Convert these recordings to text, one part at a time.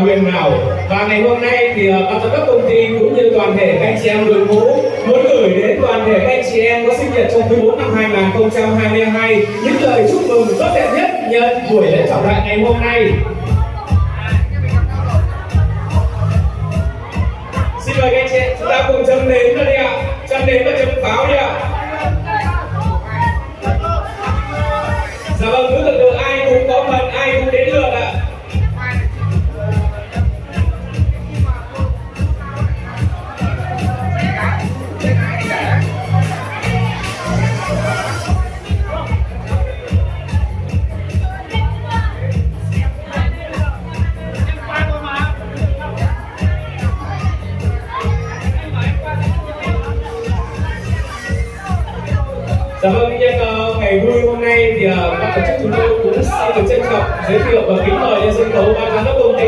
huyền nào và ngày hôm nay thì ờ, ban giám đốc công ty cũng như toàn thể các anh chị em đội ngũ muốn gửi đến toàn thể các anh chị em có sinh nhật trong quý 4 năm 2022 những lời chúc mừng tốt đẹp nhất nhân buổi lễ trọng đại ngày hôm nay. Xin mời các anh chị chúng ta cùng chấm nến vào đi ạ. Chấm nến và chấm pháo đi ạ. Cảm ơn nhân ngày vui hôm nay thì ờ, ban tổ chức chúng tôi cũng xin được trân trọng giới thiệu và kính mời lên sân khấu ban giám đốc công ty.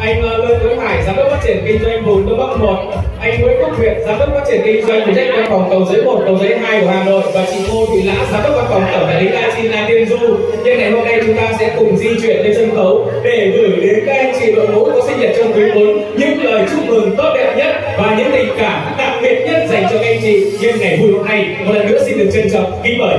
Anh lê Lương Tuấn Hải, giám đốc phát triển kinh doanh vùng Đông Bắc 1, anh Nguyễn Quốc Việt, giám đốc phát triển kinh doanh phụ trách văn phòng cầu giấy 1, cầu giấy 2 của Hà Nội. Và chị Ngô Thị Lã, giám đốc văn phòng tổng đại lý Latina Tiên Du. Nhân ngày hôm nay chúng ta sẽ cùng di chuyển lên sân khấu để gửi đến các chị đội ngũ có sinh nhật trong quý 4 những lời chúc mừng tốt đẹp nhất và những tình cảm đặc biệt nhất dành cho các anh chị nhân ngày vui hôm nay. Một lần nữa xin được trân trọng kính mời.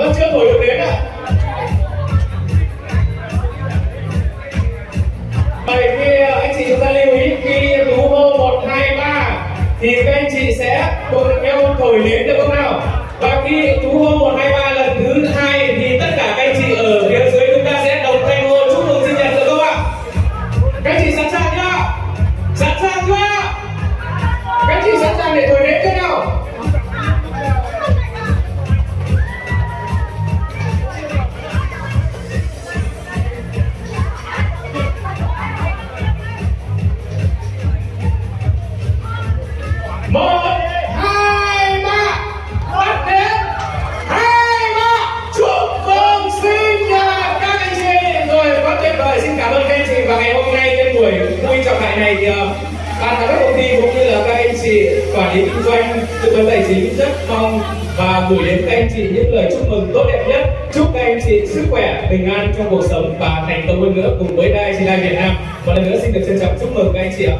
Vẫn chưa thổi được đến ạ? Vậy khi ờ, anh chị chúng ta lưu ý khi tú hô 1, 2, 3 thì các anh chị sẽ cùng nhau thổi đến được không nào? Và khi tú hô 1, 2, 3 trọng đại này thì ờ, ban giám đốc công ty cũng như là các anh chị quản lý kinh doanh tư vấn tài chính rất mong và gửi đến các anh chị những lời chúc mừng tốt đẹp nhất. Chúc các anh chị sức khỏe, bình an trong cuộc sống và thành công hơn nữa cùng với Đài Việt Nam. Một lần nữa xin được trân trọng chúc mừng các anh chị ạ.